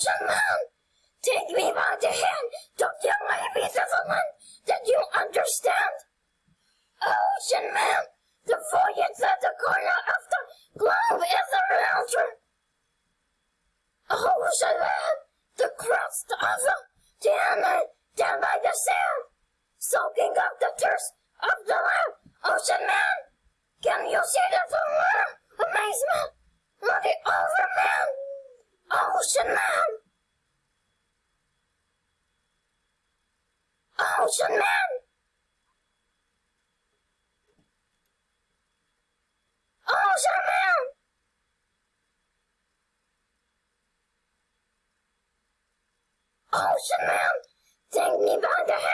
Ocean Man, take me by the hand. Don't you to the land that you understand? Ocean Man, the voyage at the corner of the globe is around you. Ocean Man, the crust of the damn down by the sand, soaking up the thirst of the land. Ocean Man, can you see the full amazement? Look it over, man. Ocean Man. Oh, Ocean Man. Ocean oh, Man. Ocean Man, take me by the hand.